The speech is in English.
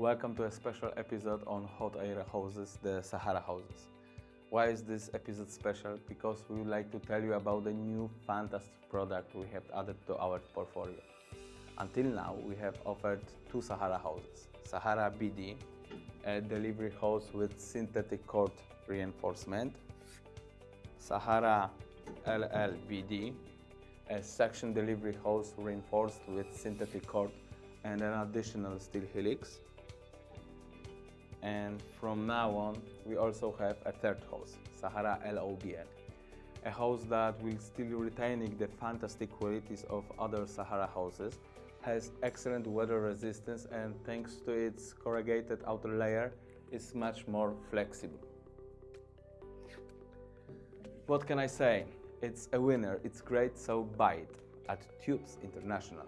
Welcome to a special episode on hot air houses, the Sahara houses. Why is this episode special? Because we would like to tell you about the new fantastic product we have added to our portfolio. Until now, we have offered two Sahara houses. Sahara BD, a delivery hose with synthetic cord reinforcement. Sahara LLBD, a suction delivery hose reinforced with synthetic cord and an additional steel helix. And from now on, we also have a third hose, Sahara LOBL, a hose that will still retaining the fantastic qualities of other Sahara hoses, has excellent weather resistance and thanks to its corrugated outer layer, is much more flexible. What can I say? It's a winner, it's great, so buy it at Tubes International.